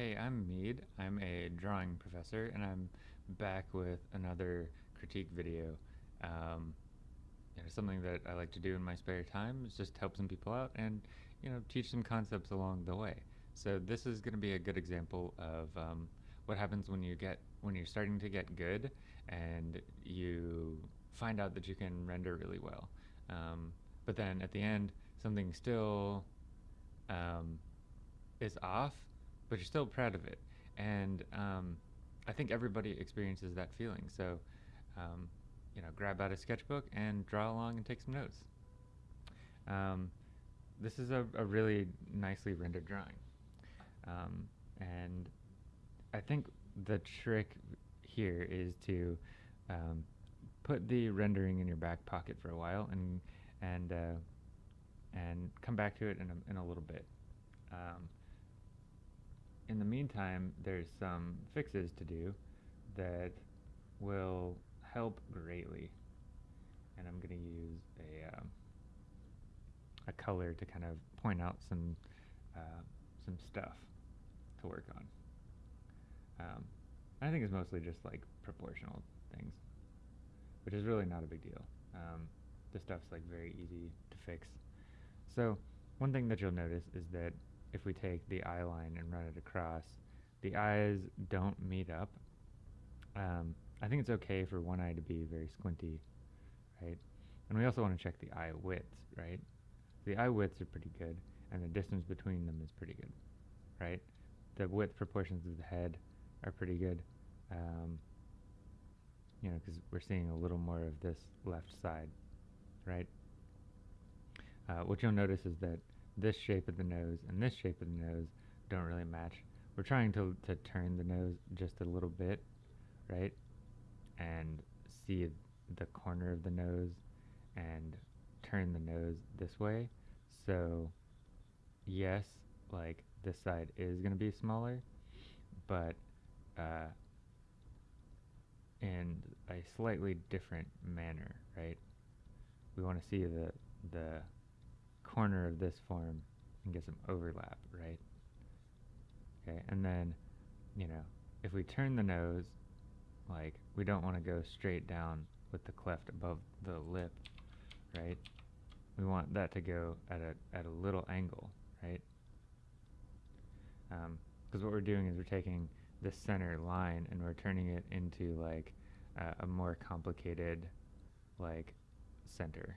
Hey, I'm Mead. I'm a drawing professor, and I'm back with another critique video. Um, you know, something that I like to do in my spare time is just help some people out and you know teach some concepts along the way. So this is going to be a good example of um, what happens when you get when you're starting to get good and you find out that you can render really well. Um, but then at the end, something still um, is off, but you're still proud of it. And um, I think everybody experiences that feeling. So, um, you know, grab out a sketchbook and draw along and take some notes. Um, this is a, a, really nicely rendered drawing. Um, and I think the trick here is to um, put the rendering in your back pocket for a while and and uh, and come back to it in a, in a little bit. Um, in the meantime, there's some fixes to do that will help greatly. And I'm going to use a, um, a color to kind of point out some, uh, some stuff to work on. Um, I think it's mostly just like proportional things, which is really not a big deal. Um, the stuff's like very easy to fix. So one thing that you'll notice is that if we take the eye line and run it across, the eyes don't meet up. Um, I think it's okay for one eye to be very squinty, right? And we also want to check the eye widths, right? The eye widths are pretty good, and the distance between them is pretty good, right? The width proportions of the head are pretty good, um, you know, because we're seeing a little more of this left side, right? Uh, what you'll notice is that this shape of the nose and this shape of the nose don't really match. We're trying to, to turn the nose just a little bit, right? And see the corner of the nose and turn the nose this way. So, yes, like this side is going to be smaller, but uh, in a slightly different manner, right? We want to see the the corner of this form and get some overlap, right? Okay, and then, you know, if we turn the nose, like, we don't want to go straight down with the cleft above the lip, right? We want that to go at a, at a little angle, right? Because um, what we're doing is we're taking this center line and we're turning it into, like, uh, a more complicated, like, center,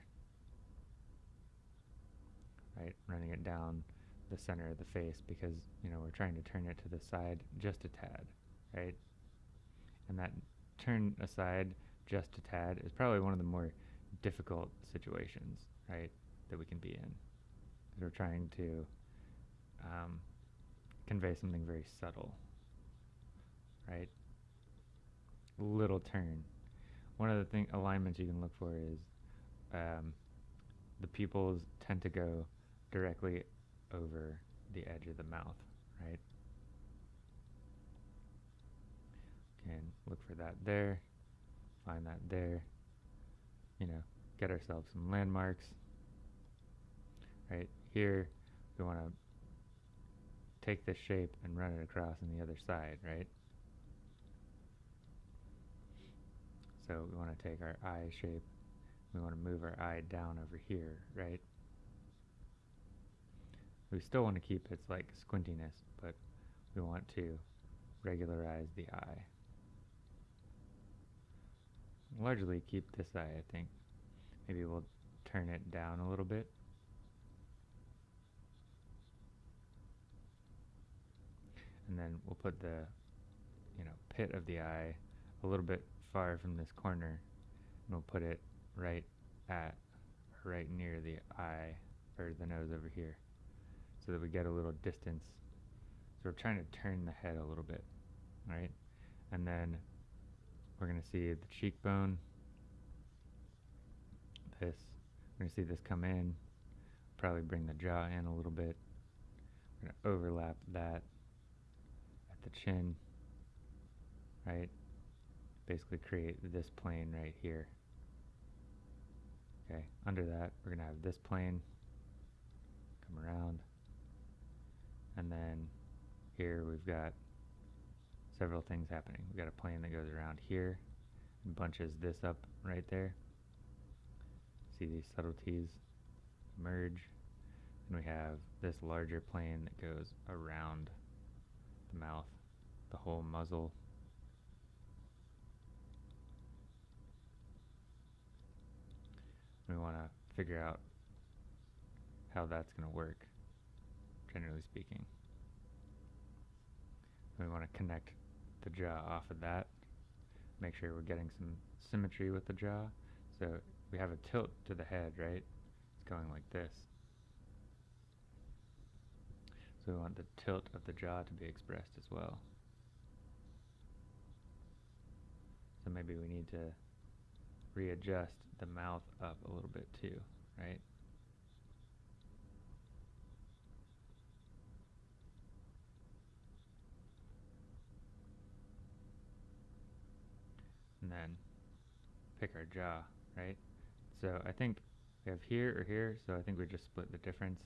right? Running it down the center of the face because, you know, we're trying to turn it to the side just a tad, right? And that turn aside just a tad is probably one of the more difficult situations, right, that we can be in. We're trying to um, convey something very subtle, right? Little turn. One of the thing alignments you can look for is um, the pupils tend to go directly over the edge of the mouth, right? Can look for that there, find that there, you know, get ourselves some landmarks. Right here, we want to take this shape and run it across on the other side, right? So we want to take our eye shape, we want to move our eye down over here, right? We still want to keep its like squintiness, but we want to regularize the eye. Largely keep this eye, I think. Maybe we'll turn it down a little bit. And then we'll put the, you know, pit of the eye a little bit far from this corner. And we'll put it right at, right near the eye, or the nose over here so that we get a little distance. So we're trying to turn the head a little bit, right? And then we're going to see the cheekbone, this, we're going to see this come in, probably bring the jaw in a little bit. We're going to overlap that at the chin, right? Basically create this plane right here. Okay, under that, we're going to have this plane come around and then here we've got several things happening. We've got a plane that goes around here and bunches this up right there. See these subtleties merge. And we have this larger plane that goes around the mouth, the whole muzzle. We want to figure out how that's going to work, generally speaking. We want to connect the jaw off of that, make sure we're getting some symmetry with the jaw. So we have a tilt to the head, right? It's going like this. So we want the tilt of the jaw to be expressed as well. So maybe we need to readjust the mouth up a little bit too, right? And then pick our jaw, right? So I think we have here or here, so I think we just split the difference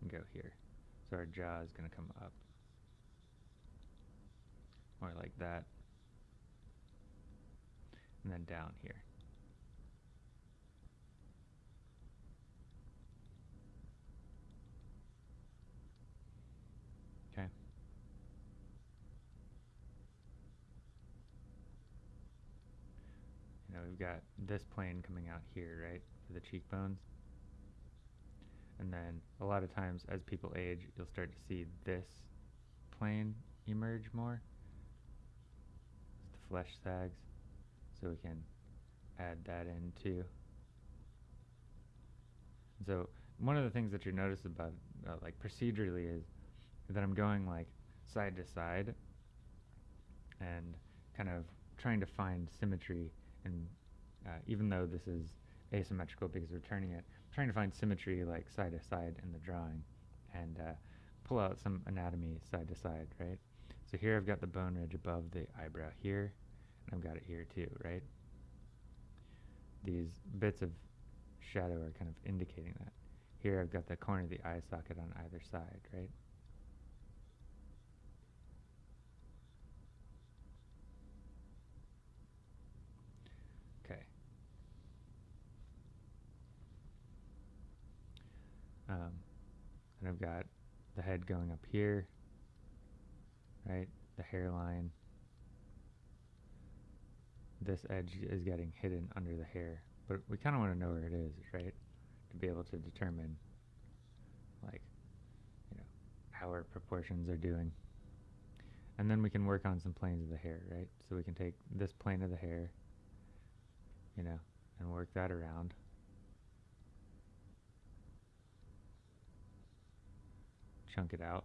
and go here. So our jaw is going to come up. More like that. And then down here. Okay. Know, we've got this plane coming out here, right, for the cheekbones. And then a lot of times as people age, you'll start to see this plane emerge more. The flesh sags. So we can add that in too. So one of the things that you notice about uh, like procedurally is that I'm going like side to side and kind of trying to find symmetry and uh, even though this is asymmetrical because we're turning it trying to find symmetry like side to side in the drawing and uh, pull out some anatomy side to side, right? So here I've got the bone ridge above the eyebrow here, and I've got it here too, right? These bits of shadow are kind of indicating that. Here I've got the corner of the eye socket on either side, right? Um, and I've got the head going up here, right? The hairline. This edge is getting hidden under the hair, but we kind of want to know where it is, right? To be able to determine, like, you know, how our proportions are doing. And then we can work on some planes of the hair, right? So we can take this plane of the hair, you know, and work that around. Chunk it out.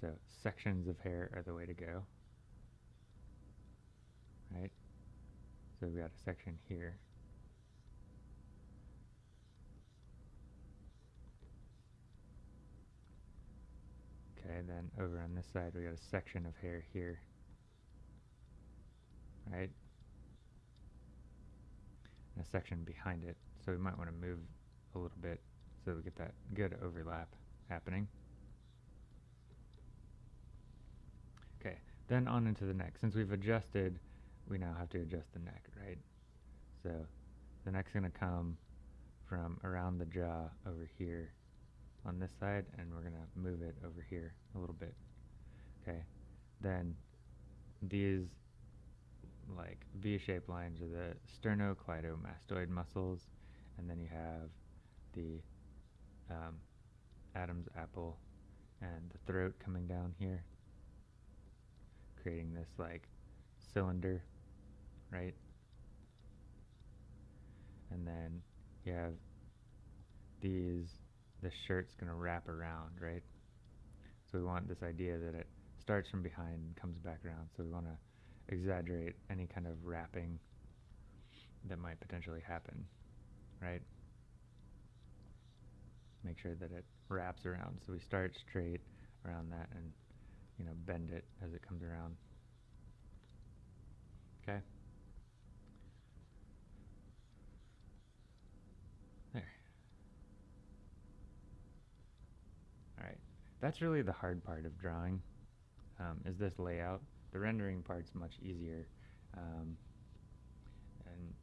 So sections of hair are the way to go. Right? So we've got a section here. Okay, then over on this side we got a section of hair here. Right? And a section behind it. So we might want to move a little bit so we get that good overlap happening. Okay, then on into the neck. Since we've adjusted, we now have to adjust the neck, right? So the neck's going to come from around the jaw over here on this side and we're going to move it over here a little bit. Okay, then these like V-shaped lines are the sternocleidomastoid muscles and then you have the um, Adam's apple and the throat coming down here creating this like cylinder right and then you have these the shirt's going to wrap around, right? So we want this idea that it starts from behind and comes back around. So we want to exaggerate any kind of wrapping that might potentially happen, right? Make sure that it wraps around. So we start straight around that and, you know, bend it as it comes around. Okay. There. Alright, that's really the hard part of drawing, um, is this layout. The rendering part's much easier. Um, and,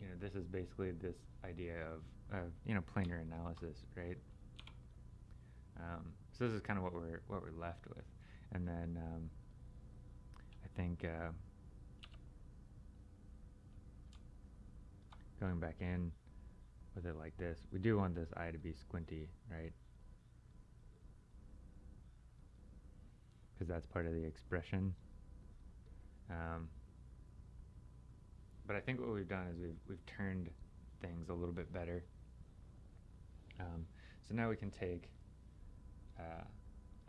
you know, this is basically this idea of, of you know, planar analysis, right? Um, so this is kind of what we're, what we're left with. And then, um, I think, uh, going back in with it like this, we do want this eye to be squinty, right? Because that's part of the expression. Um, but I think what we've done is we've, we've turned things a little bit better. Um, so now we can take uh,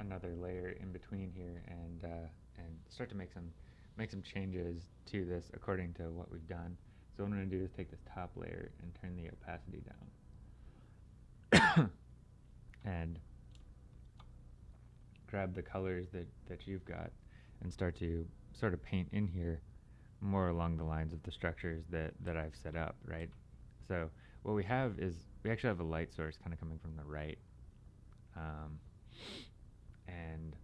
another layer in between here and uh, and start to make some make some changes to this according to what we've done. So what I'm going to do is take this top layer and turn the opacity down. and grab the colors that, that you've got and start to sort of paint in here more along the lines of the structures that, that I've set up, right? So what we have is we actually have a light source kind of coming from the right. Um, and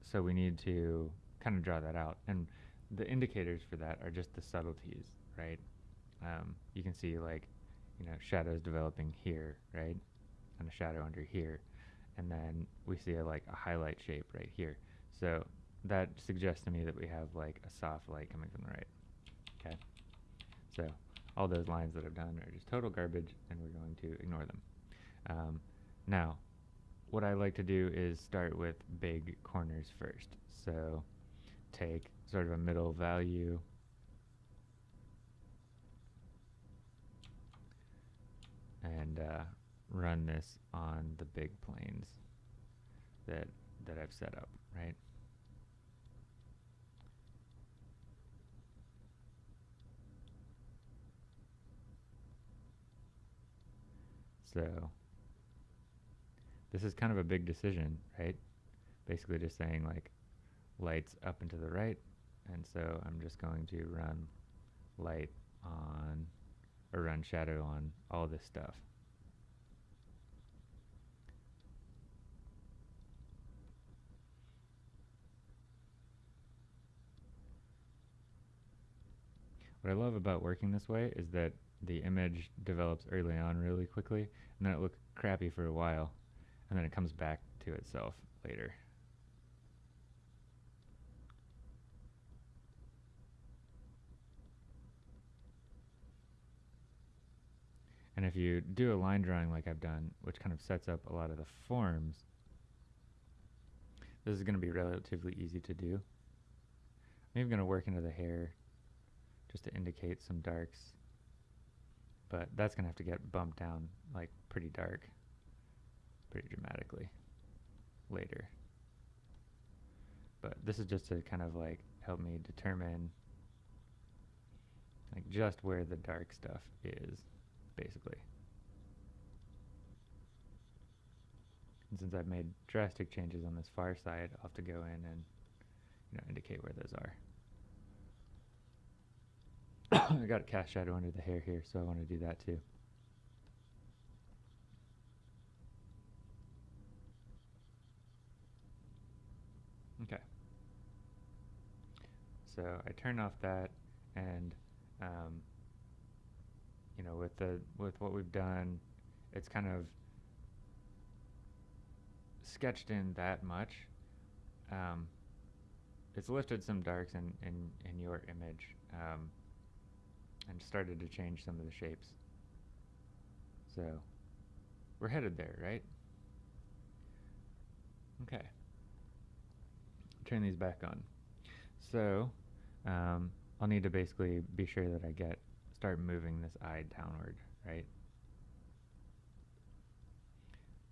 so we need to kind of draw that out. And the indicators for that are just the subtleties, right? Um, you can see like, you know, shadows developing here, right? And a shadow under here. And then we see a, like a highlight shape right here. So that suggests to me that we have like a soft light coming from the right. Okay. So all those lines that I've done are just total garbage and we're going to ignore them. Um, now, what I like to do is start with big corners first. So take sort of a middle value and uh, run this on the big planes that that I've set up, right? So this is kind of a big decision, right? Basically just saying like lights up and to the right. And so I'm just going to run light on, or run shadow on all this stuff. What I love about working this way is that the image develops early on really quickly, and then it looks crappy for a while, and then it comes back to itself later. And if you do a line drawing like I've done, which kind of sets up a lot of the forms, this is going to be relatively easy to do. I'm even going to work into the hair just to indicate some darks. But that's going to have to get bumped down like pretty dark, pretty dramatically later. But this is just to kind of like help me determine like just where the dark stuff is basically. And since I've made drastic changes on this far side, I'll have to go in and you know, indicate where those are. I got a cast shadow under the hair here, so I want to do that too. Okay. So I turn off that and um, you know, with the with what we've done, it's kind of sketched in that much. Um, it's lifted some darks in, in, in your image um, and started to change some of the shapes. So we're headed there, right? Okay. Turn these back on. So um, I'll need to basically be sure that I get start moving this eye downward, right?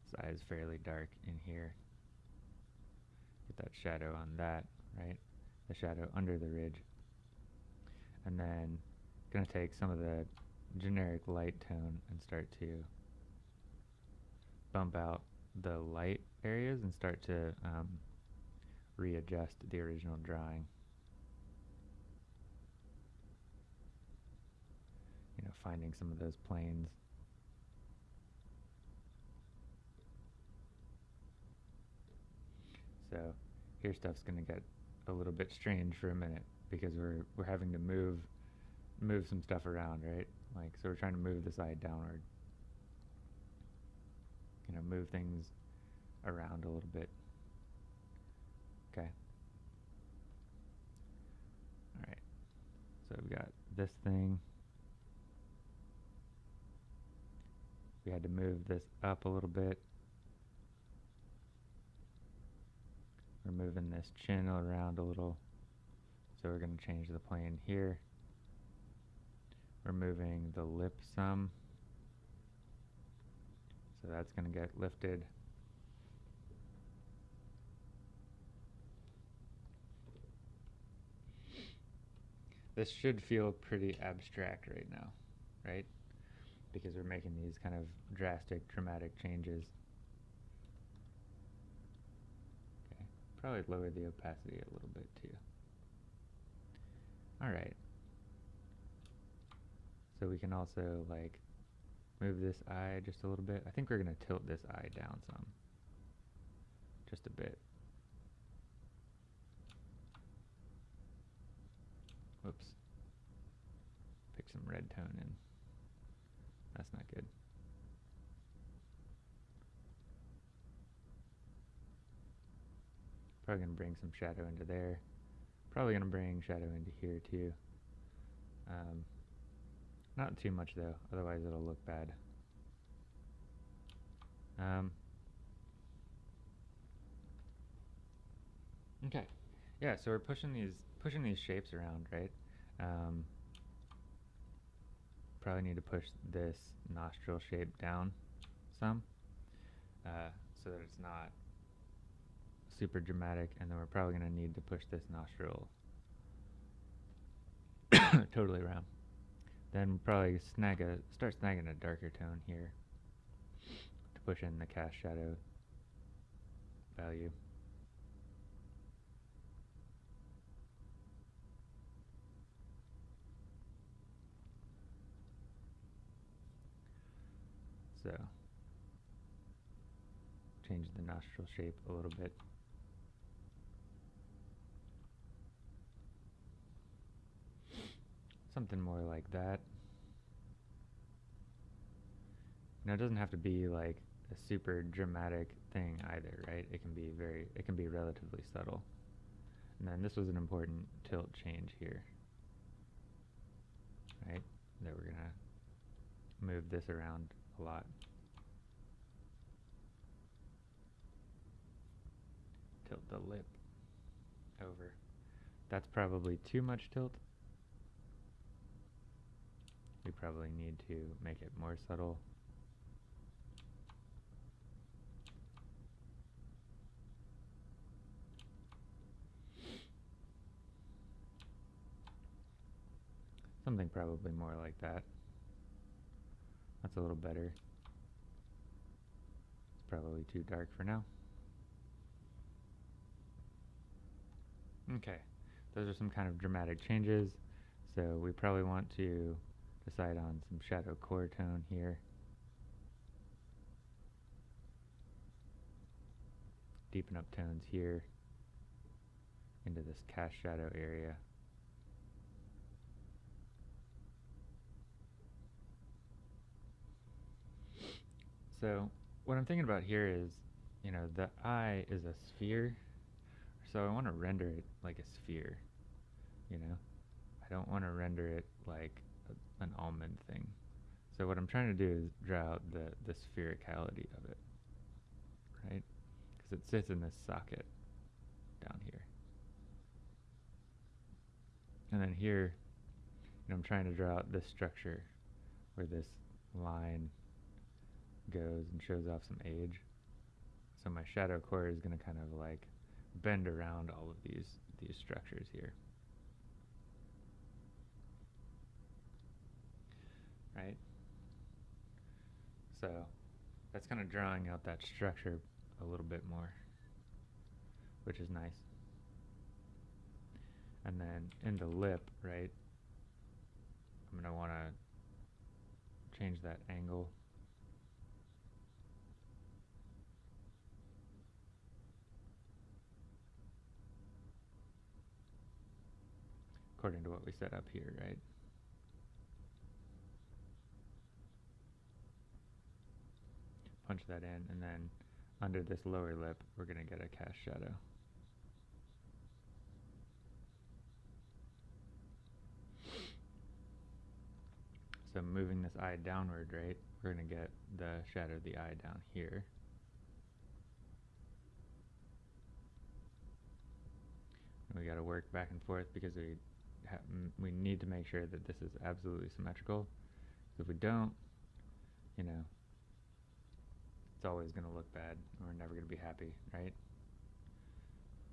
This eye is fairly dark in here. Get that shadow on that, right? The shadow under the ridge. And then Gonna take some of the generic light tone and start to bump out the light areas and start to um, readjust the original drawing. You know, finding some of those planes. So here stuff's going to get a little bit strange for a minute because we're, we're having to move move some stuff around, right? Like so we're trying to move the side downward. You know, move things around a little bit. Okay. All right. So we've got this thing. We had to move this up a little bit. We're moving this chin around a little. So we're going to change the plane here. We're the lip some. So that's going to get lifted. This should feel pretty abstract right now, right? Because we're making these kind of drastic, dramatic changes. Okay, probably lower the opacity a little bit too. All right. So we can also like move this eye just a little bit. I think we're going to tilt this eye down some. Just a bit. Whoops. Pick some red tone in. That's not good. Probably going to bring some shadow into there. Probably going to bring shadow into here too. Um, not too much though, otherwise it'll look bad. Um, okay, yeah. So we're pushing these pushing these shapes around, right? Um, probably need to push this nostril shape down some, uh, so that it's not super dramatic. And then we're probably going to need to push this nostril totally around. Then probably snag a start snagging a darker tone here to push in the cast shadow value. So change the nostril shape a little bit. Something more like that. Now it doesn't have to be like a super dramatic thing either, right? It can be very, it can be relatively subtle. And then this was an important tilt change here, right? That we're gonna move this around a lot. Tilt the lip over. That's probably too much tilt. We probably need to make it more subtle. Something probably more like that. That's a little better. It's probably too dark for now. Okay, those are some kind of dramatic changes. So we probably want to decide on some shadow core tone here. Deepen up tones here into this cast shadow area. So what I'm thinking about here is, you know, the eye is a sphere, so I want to render it like a sphere, you know? I don't want to render it like an almond thing. So what I'm trying to do is draw out the, the sphericality of it, right? Because it sits in this socket down here. And then here, you know, I'm trying to draw out this structure where this line goes and shows off some age. So my shadow core is going to kind of like bend around all of these these structures here. Right? So that's kind of drawing out that structure a little bit more, which is nice. And then in the lip, right, I'm going to want to change that angle. According to what we set up here, right? Punch that in, and then under this lower lip, we're going to get a cast shadow. So moving this eye downward, right, we're going to get the shadow of the eye down here. And we got to work back and forth because we we need to make sure that this is absolutely symmetrical. If we don't, you know, it's always going to look bad. We're never going to be happy, right?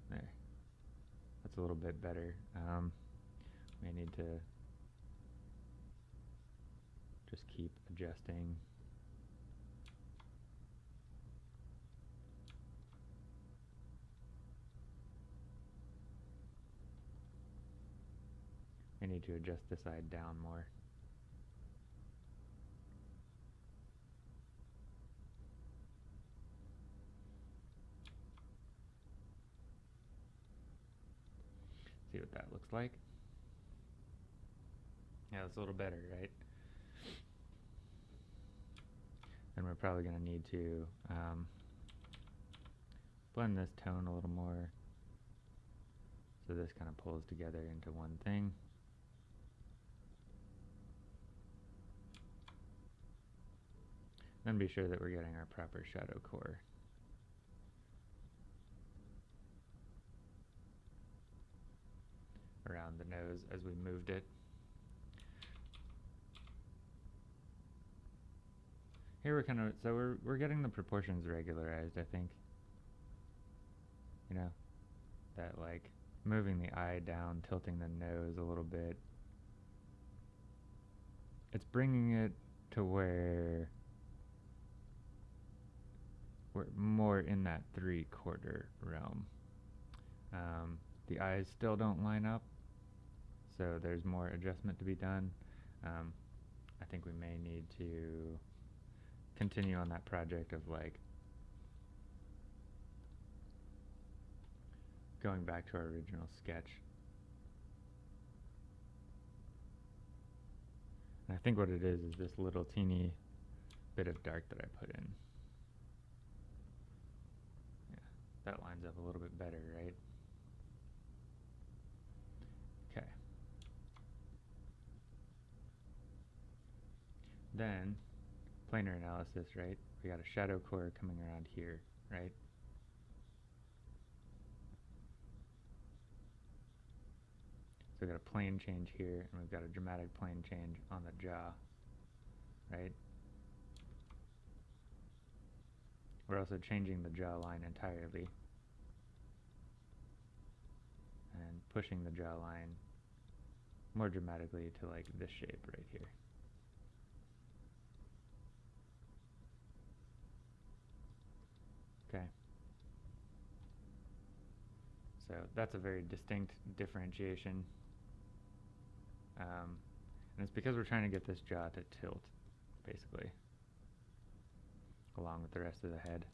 There. That's a little bit better. Um, may need to just keep adjusting. I need to adjust this side down more. See what that looks like. Yeah, it's a little better, right? And we're probably going to need to um, blend this tone a little more so this kind of pulls together into one thing. Then be sure that we're getting our proper shadow core. Around the nose as we moved it. Here we're kind of, so we're, we're getting the proportions regularized, I think. You know, that like moving the eye down, tilting the nose a little bit. It's bringing it to where we're more in that three quarter realm. Um, the eyes still don't line up, so there's more adjustment to be done. Um, I think we may need to continue on that project of like going back to our original sketch. And I think what it is is this little teeny bit of dark that I put in. Yeah, that lines up a little bit better, right? Okay. Then planar analysis, right? We got a shadow core coming around here, right? So we've got a plane change here, and we've got a dramatic plane change on the jaw, right? We're also changing the jawline entirely and pushing the jawline more dramatically to like this shape right here. Okay. So that's a very distinct differentiation. Um, and it's because we're trying to get this jaw to tilt, basically, along with the rest of the head.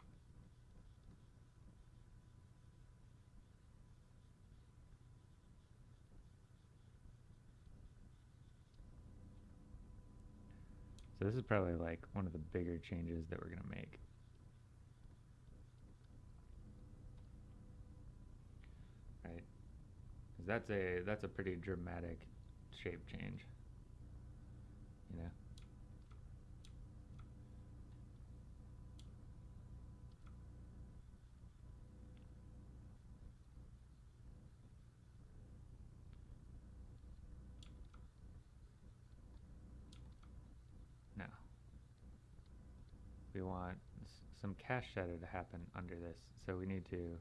So this is probably like one of the bigger changes that we're going to make. Because that's a that's a pretty dramatic shape change. You know. Now, we want some cast shadow to happen under this, so we need to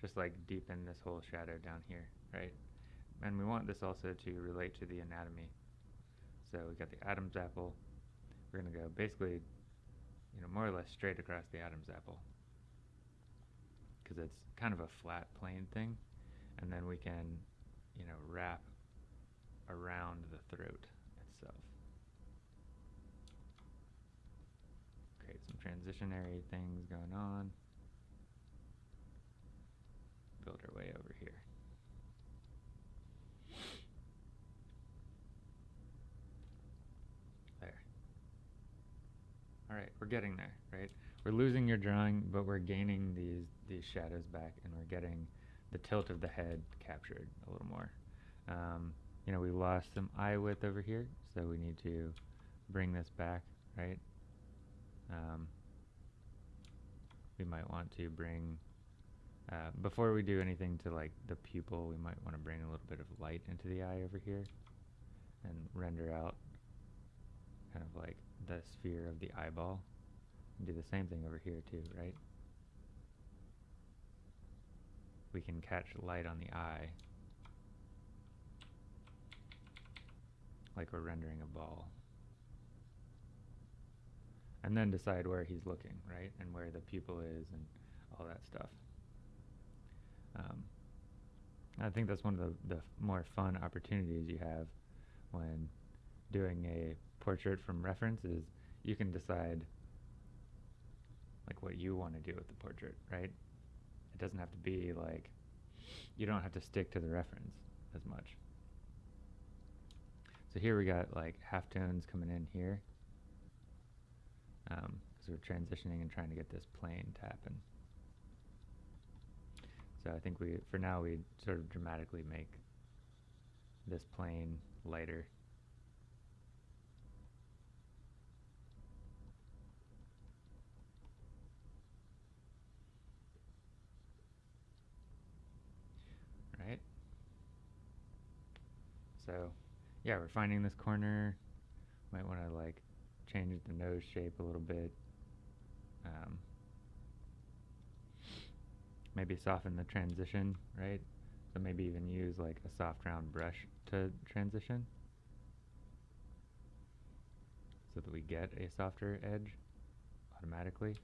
just like deepen this whole shadow down here right? And we want this also to relate to the anatomy. So we got the Adam's apple. We're going to go basically, you know, more or less straight across the Adam's apple because it's kind of a flat plane thing. And then we can, you know, wrap around the throat itself. Create some transitionary things going on. Our way over here. There. Alright, we're getting there, right? We're losing your drawing, but we're gaining these, these shadows back and we're getting the tilt of the head captured a little more. Um, you know, we lost some eye width over here, so we need to bring this back, right? Um, we might want to bring, uh, before we do anything to like the pupil, we might want to bring a little bit of light into the eye over here and render out kind of like the sphere of the eyeball. And do the same thing over here too, right? We can catch light on the eye like we're rendering a ball. And then decide where he's looking, right? And where the pupil is and all that stuff. Um, I think that's one of the, the more fun opportunities you have when doing a portrait from reference is you can decide like what you want to do with the portrait, right? It doesn't have to be like, you don't have to stick to the reference as much. So here we got like halftones coming in here. Um, we're transitioning and trying to get this plane to happen. So I think we, for now, we sort of dramatically make this plane lighter Right? So yeah, we're finding this corner. Might want to like change the nose shape a little bit. Um, maybe soften the transition, right? So maybe even use like a soft round brush to transition so that we get a softer edge automatically.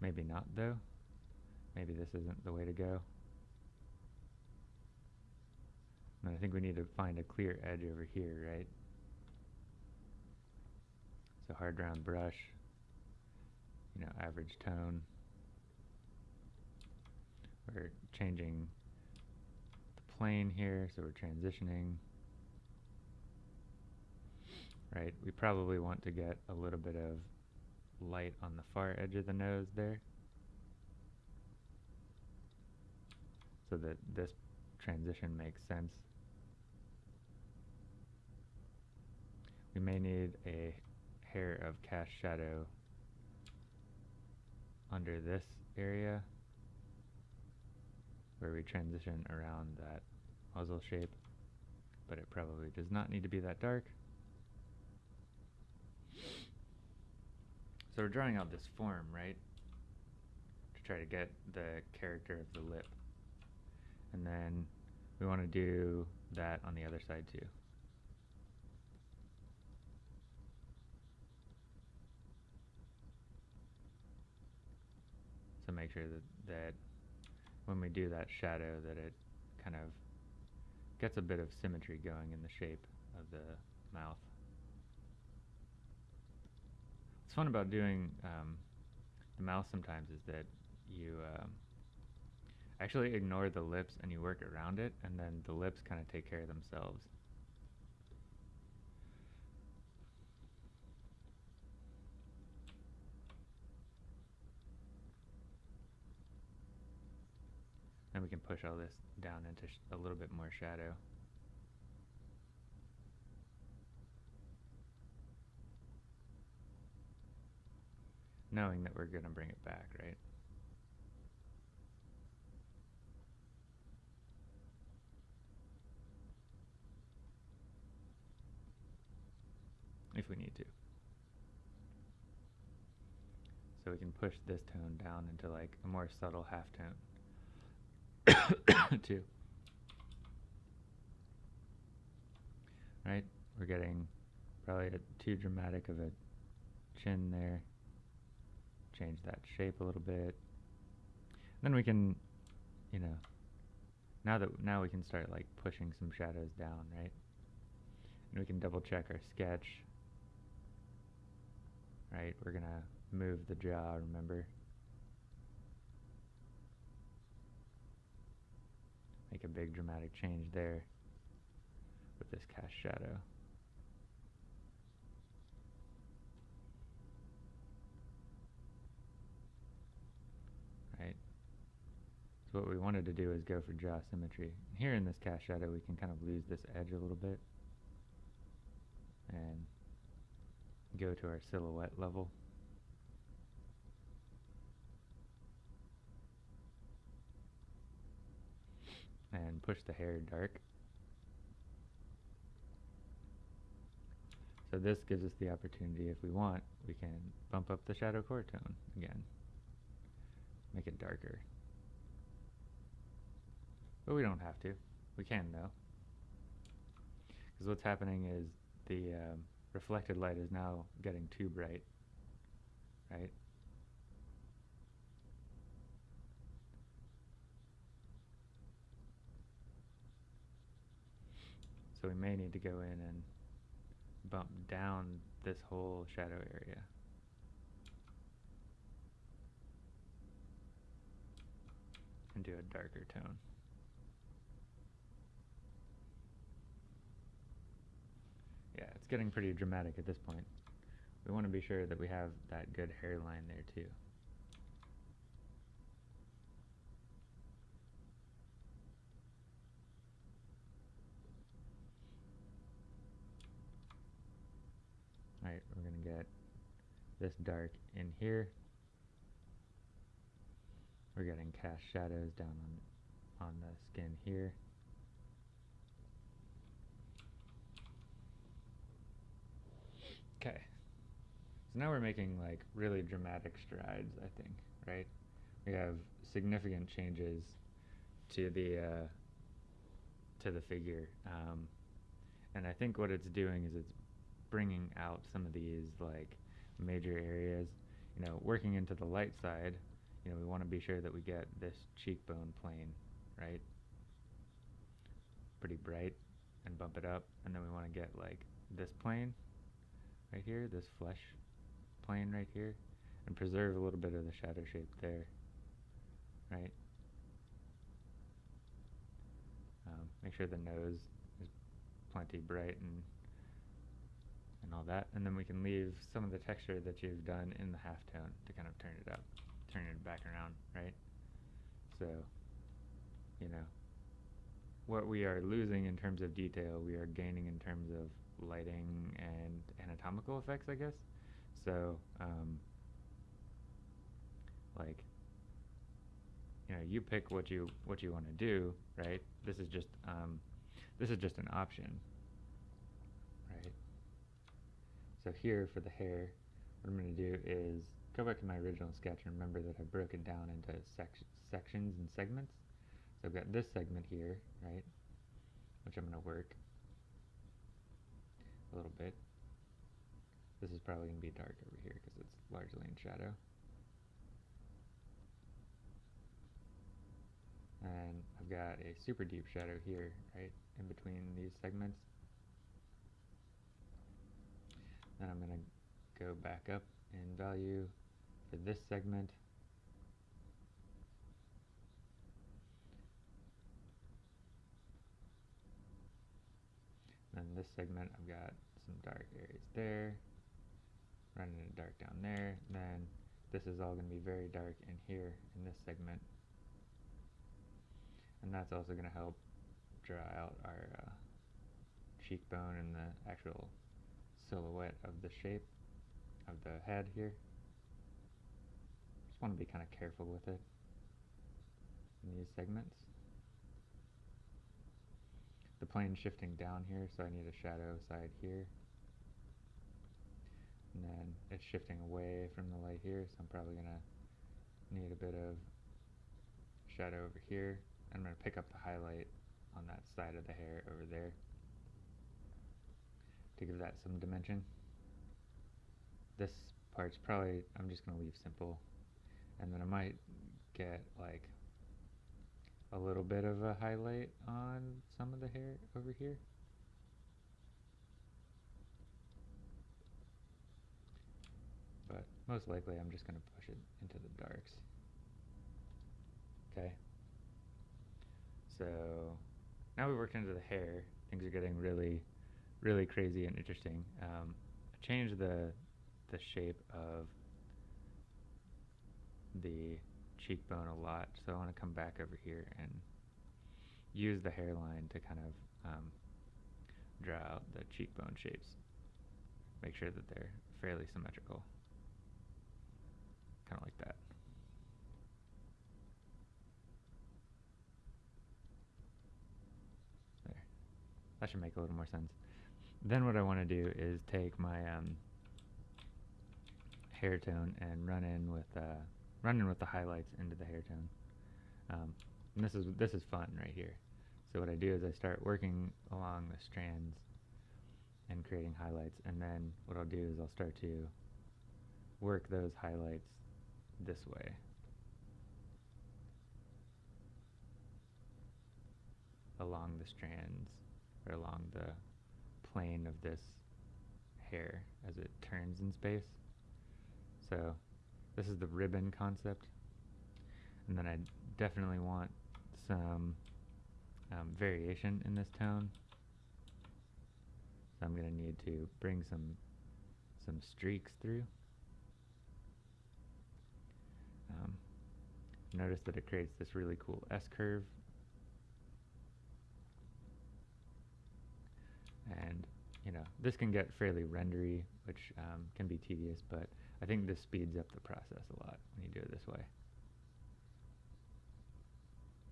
Maybe not though. Maybe this isn't the way to go. And I think we need to find a clear edge over here, right? So hard round brush, you know, average tone. We're changing the plane here, so we're transitioning. Right, we probably want to get a little bit of light on the far edge of the nose there. So that this transition makes sense. We may need a hair of cast shadow under this area where we transition around that muzzle shape, but it probably does not need to be that dark. So we're drawing out this form, right? To try to get the character of the lip. And then we want to do that on the other side too. to make sure that, that when we do that shadow that it kind of gets a bit of symmetry going in the shape of the mouth. What's fun about doing um, the mouth sometimes is that you um, actually ignore the lips and you work around it and then the lips kind of take care of themselves. And we can push all this down into a little bit more shadow. Knowing that we're going to bring it back, right? If we need to. So we can push this tone down into like a more subtle half Two. Right? We're getting probably a, too dramatic of a chin there. Change that shape a little bit. Then we can, you know, now that now we can start like pushing some shadows down, right? And we can double check our sketch. Right? We're gonna move the jaw, remember? Make a big dramatic change there with this cast shadow. Right? So what we wanted to do is go for jaw symmetry. Here in this cast shadow we can kind of lose this edge a little bit and go to our silhouette level. And push the hair dark. So this gives us the opportunity, if we want, we can bump up the shadow core tone again. Make it darker. But we don't have to. We can though. Because what's happening is the um, reflected light is now getting too bright, right? So we may need to go in and bump down this whole shadow area. And do a darker tone. Yeah, it's getting pretty dramatic at this point. We want to be sure that we have that good hairline there too. Alright, we're going to get this dark in here. We're getting cast shadows down on, on the skin here. Okay. So now we're making like really dramatic strides, I think, right? We have significant changes to the uh, to the figure, um, and I think what it's doing is it's bringing out some of these like major areas. You know, working into the light side, you know, we want to be sure that we get this cheekbone plane, right? Pretty bright and bump it up, and then we want to get like this plane right here, this flesh plane right here, and preserve a little bit of the shadow shape there, right? Um, make sure the nose is plenty bright and and all that, and then we can leave some of the texture that you've done in the halftone to kind of turn it up, turn it back around, right? So, you know, what we are losing in terms of detail, we are gaining in terms of lighting and anatomical effects, I guess. So, um, like, you know, you pick what you what you want to do, right? This is just um, this is just an option, right? So here for the hair, what I'm going to do is go back to my original sketch and remember that I broke it down into sec sections and segments. So I've got this segment here, right, which I'm going to work a little bit. This is probably going to be dark over here because it's largely in shadow. And I've got a super deep shadow here, right, in between these segments. Then I'm going to go back up in value for this segment. Then this segment, I've got some dark areas there, running it dark down there. Then this is all going to be very dark in here in this segment. And that's also going to help draw out our uh, cheekbone and the actual silhouette of the shape of the head here. Just want to be kind of careful with it in these segments. The plane shifting down here, so I need a shadow side here. And then it's shifting away from the light here, so I'm probably going to need a bit of shadow over here. I'm going to pick up the highlight on that side of the hair over there to give that some dimension. This part's probably, I'm just going to leave simple. And then I might get like a little bit of a highlight on some of the hair over here. but most likely I'm just going to push it into the darks. Okay. So now we worked into the hair. Things are getting really, really crazy and interesting. Um, I changed the the shape of the cheekbone a lot, so I want to come back over here and use the hairline to kind of um, draw out the cheekbone shapes. Make sure that they're fairly symmetrical. Kind of like that. There. That should make a little more sense. Then what I want to do is take my um, hair tone and run in with uh, run in with the highlights into the hair tone. Um, and this is this is fun right here. So what I do is I start working along the strands and creating highlights, and then what I'll do is I'll start to work those highlights this way. along the strands or along the plane of this hair as it turns in space. So this is the ribbon concept. And then I definitely want some um, variation in this tone. So I'm going to need to bring some some streaks through. Um, notice that it creates this really cool S-curve. And, you know, this can get fairly rendery, which um, can be tedious, but I think this speeds up the process a lot when you do it this way.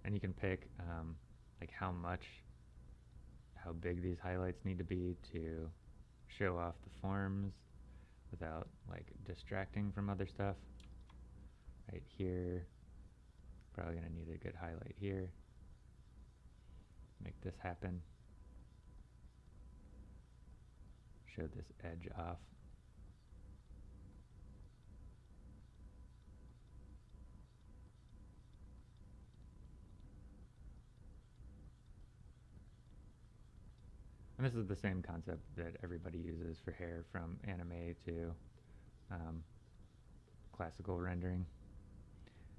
And you can pick um, like how much, how big these highlights need to be to show off the forms without like distracting from other stuff. Right here, probably gonna need a good highlight here. Make this happen. Show this edge off. And this is the same concept that everybody uses for hair from anime to um, classical rendering.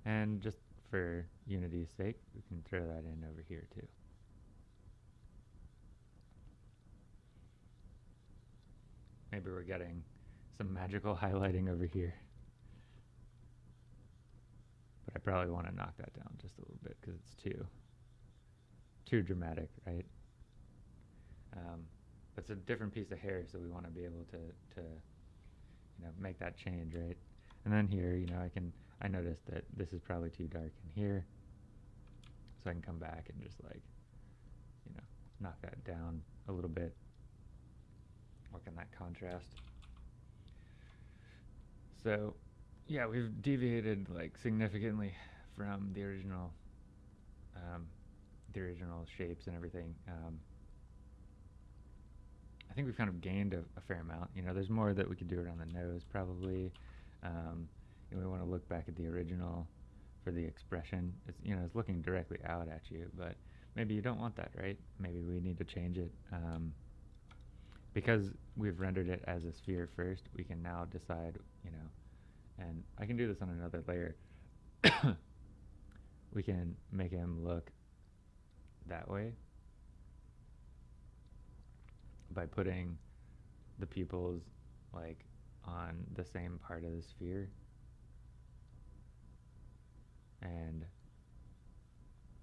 And just for unity's sake, we can throw that in over here too. Maybe we're getting some magical highlighting over here. But I probably want to knock that down just a little bit because it's too, too dramatic, right? Um, it's a different piece of hair, so we want to be able to, to, you know, make that change, right? And then here, you know, I can, I noticed that this is probably too dark in here, so I can come back and just like, you know, knock that down a little bit, work on that contrast. So, yeah, we've deviated like significantly from the original, um, the original shapes and everything. Um, I think we've kind of gained a, a, fair amount. You know, there's more that we could do around the nose probably. Um, we want to look back at the original for the expression. It's you know it's looking directly out at you, but maybe you don't want that, right? Maybe we need to change it. Um, because we've rendered it as a sphere first, we can now decide, you know, and I can do this on another layer. we can make him look that way by putting the pupils like on the same part of the sphere and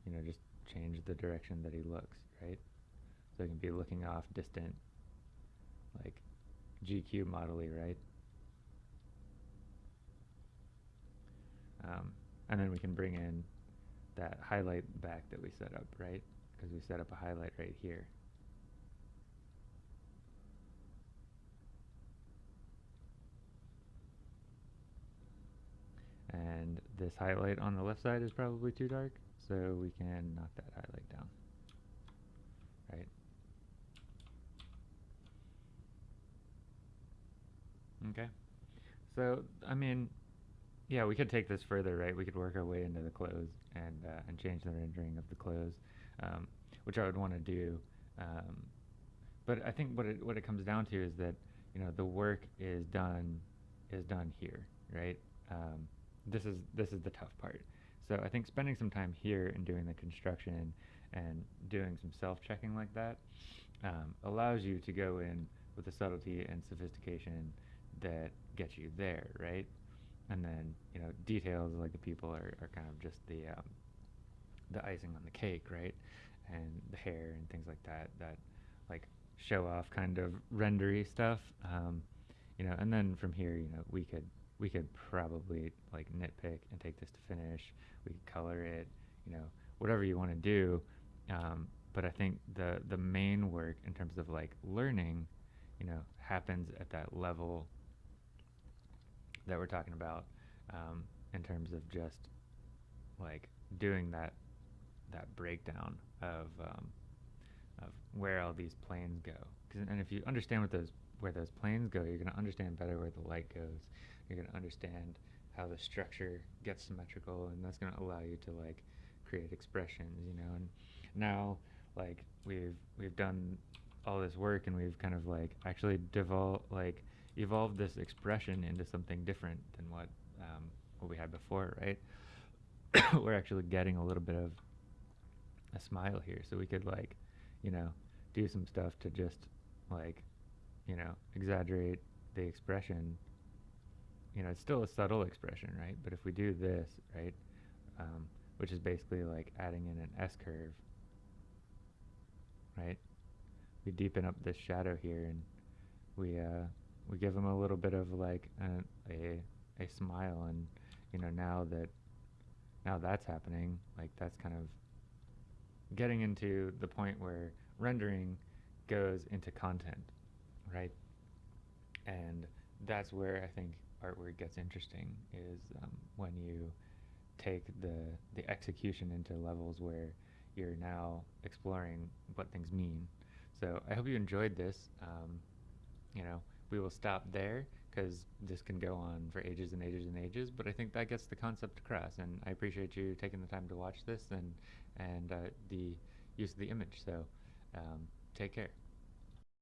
you know just change the direction that he looks right so he can be looking off distant like GQ modelly right? Um, and then we can bring in that highlight back that we set up right? Because we set up a highlight right here. And this highlight on the left side is probably too dark so we can knock that highlight down right okay so I mean yeah we could take this further right we could work our way into the clothes and uh, and change the rendering of the clothes um, which I would want to do um, but I think what it what it comes down to is that you know the work is done is done here, right? Um, this is this is the tough part. So I think spending some time here and doing the construction and doing some self-checking like that um, allows you to go in with the subtlety and sophistication that gets you there, right? And then you know details like the people are, are kind of just the um, the icing on the cake, right? And the hair and things like that that like show off kind of rendery stuff. Um, you know, and then from here, you know, we could we could probably like nitpick and take this to finish. We could color it, you know, whatever you want to do. Um, but I think the the main work in terms of like learning, you know, happens at that level that we're talking about um, in terms of just like doing that that breakdown of um, of where all these planes go. and if you understand what those where those planes go, you're going to understand better where the light goes. You're going to understand how the structure gets symmetrical, and that's going to allow you to like create expressions, you know. And now, like we've we've done all this work, and we've kind of like actually devolved like evolved this expression into something different than what um, what we had before, right? We're actually getting a little bit of a smile here, so we could like, you know, do some stuff to just like you know, exaggerate the expression, you know, it's still a subtle expression, right? But if we do this, right, um, which is basically like adding in an S curve, right? We deepen up this shadow here and we uh, we give them a little bit of like a, a a smile and you know now that now that's happening like that's kind of getting into the point where rendering goes into content right? And that's where I think artwork gets interesting is um, when you take the the execution into levels where you're now exploring what things mean. So I hope you enjoyed this. Um, you know, we will stop there because this can go on for ages and ages and ages. But I think that gets the concept across, and I appreciate you taking the time to watch this and and uh, the use of the image. So um, take care.